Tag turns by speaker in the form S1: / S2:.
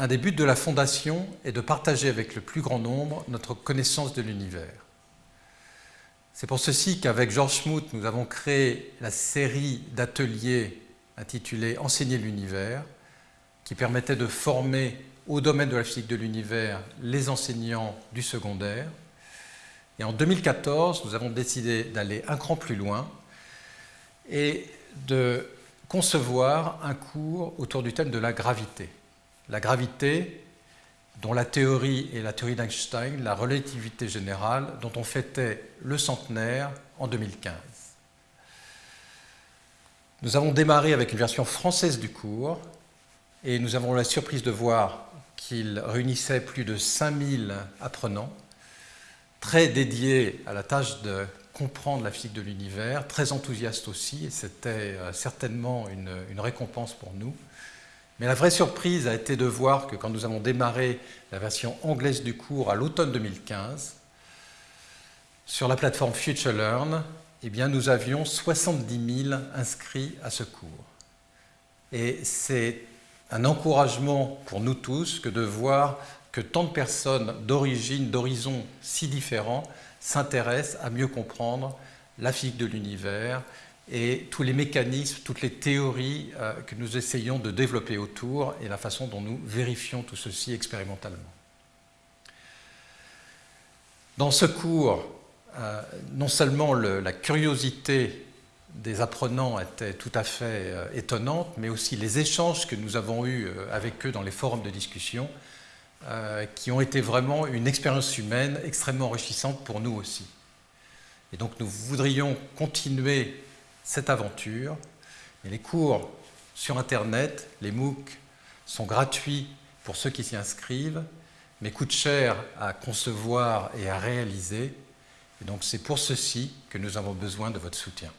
S1: Un des buts de la Fondation est de partager avec le plus grand nombre notre connaissance de l'univers. C'est pour ceci qu'avec Georges Schmout, nous avons créé la série d'ateliers intitulée « Enseigner l'univers » qui permettait de former au domaine de la physique de l'univers les enseignants du secondaire. Et en 2014, nous avons décidé d'aller un cran plus loin et de concevoir un cours autour du thème de la gravité. La gravité, dont la théorie est la théorie d'Einstein, la relativité générale, dont on fêtait le centenaire en 2015. Nous avons démarré avec une version française du cours et nous avons la surprise de voir qu'il réunissait plus de 5000 apprenants, très dédiés à la tâche de comprendre la physique de l'univers, très enthousiastes aussi, et c'était euh, certainement une, récompense pour nous. Mais la vraie surprise a été de voir que quand nous avons démarré la version anglaise du cours à l'automne 2015, sur la plateforme FutureLearn, eh nous avions 70 000 inscrits à ce cours. Et c'est un encouragement pour nous tous que de voir que tant de personnes d'origine, d'horizons si différents s'intéressent à mieux comprendre la physique de l'univers et tous les mécanismes, toutes les théories euh, que nous essayons de développer autour et la façon dont nous vérifions tout ceci expérimentalement. Dans ce cours, euh, non seulement la curiosité des apprenants étaient tout à fait euh, étonnantes, mais aussi les échanges que nous avons eus avec eux dans les forums de discussion, qui ont été vraiment une expérience humaine extrêmement enrichissante pour nous aussi. Et donc nous voudrions continuer cette aventure. Les cours sur Internet, les MOOC, sont gratuits pour ceux qui s'y inscrivent, mais coûtent cher à concevoir et à réaliser. Donc c'est pour ceci que nous avons besoin de votre soutien.